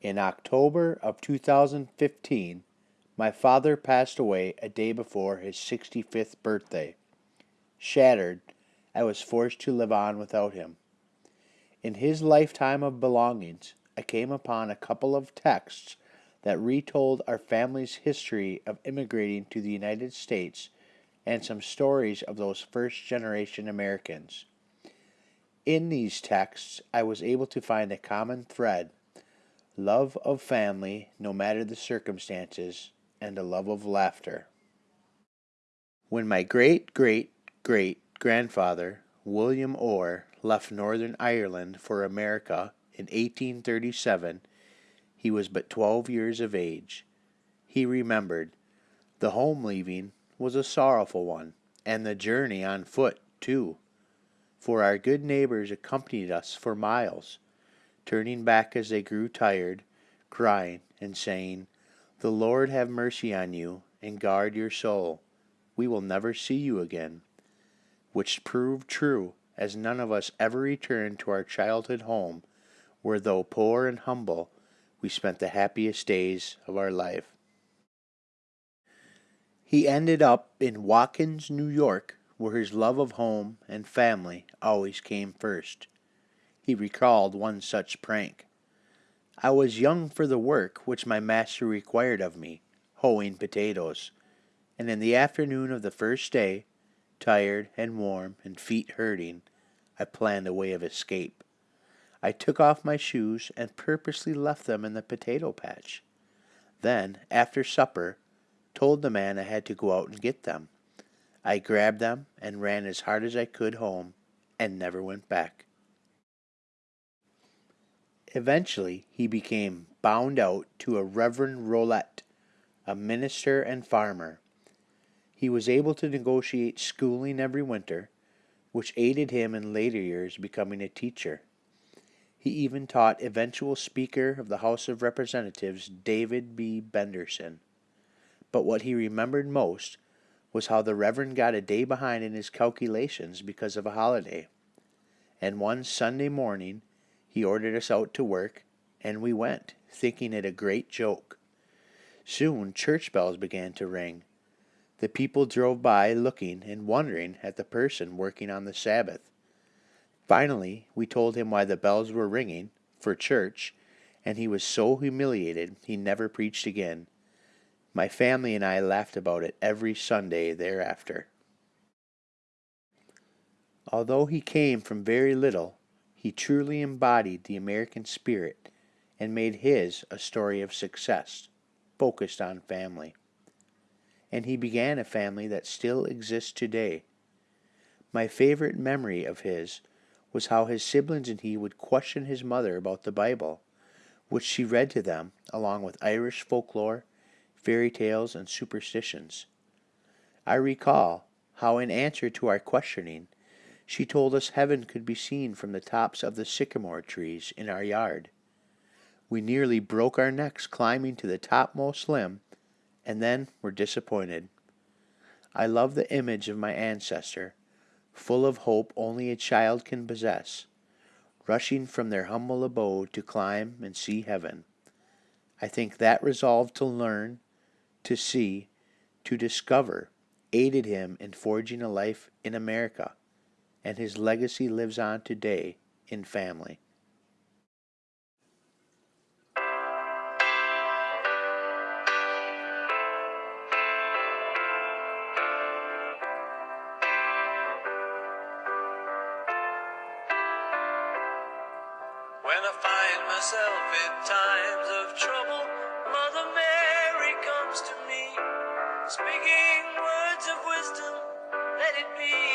In October of 2015, my father passed away a day before his 65th birthday. Shattered, I was forced to live on without him. In his lifetime of belongings, I came upon a couple of texts that retold our family's history of immigrating to the United States and some stories of those first generation Americans. In these texts, I was able to find a common thread love of family, no matter the circumstances, and a love of laughter. When my great great great grandfather, William Orr, left Northern Ireland for America in 1837, he was but twelve years of age. He remembered, the home leaving was a sorrowful one, and the journey on foot, too, for our good neighbors accompanied us for miles, turning back as they grew tired, crying and saying, The Lord have mercy on you, and guard your soul. We will never see you again. Which proved true, as none of us ever returned to our childhood home, where though poor and humble, we spent the happiest days of our life. He ended up in Watkins, New York, where his love of home and family always came first. He recalled one such prank. I was young for the work which my master required of me, hoeing potatoes, and in the afternoon of the first day, tired and warm and feet hurting, I planned a way of escape. I took off my shoes and purposely left them in the potato patch. Then, after supper, told the man I had to go out and get them. I grabbed them and ran as hard as I could home and never went back. Eventually, he became bound out to a Reverend Rolette, a minister and farmer. He was able to negotiate schooling every winter, which aided him in later years becoming a teacher. He even taught eventual Speaker of the House of Representatives David B. Henderson but what he remembered most was how the Reverend got a day behind in his calculations because of a holiday. And one Sunday morning he ordered us out to work, and we went, thinking it a great joke. Soon church bells began to ring. The people drove by looking and wondering at the person working on the Sabbath. Finally, we told him why the bells were ringing, for church, and he was so humiliated he never preached again. My family and I laughed about it every Sunday thereafter. Although he came from very little, he truly embodied the American spirit and made his a story of success, focused on family. And he began a family that still exists today. My favorite memory of his was how his siblings and he would question his mother about the Bible, which she read to them along with Irish folklore fairy tales, and superstitions. I recall how, in answer to our questioning, she told us heaven could be seen from the tops of the sycamore trees in our yard. We nearly broke our necks climbing to the topmost limb, and then were disappointed. I love the image of my ancestor, full of hope only a child can possess, rushing from their humble abode to climb and see heaven. I think that resolve to learn to see, to discover, aided him in forging a life in America, and his legacy lives on today in family. When I find myself in times of trouble, Mother Mary comes to me, speaking words of wisdom, let it be.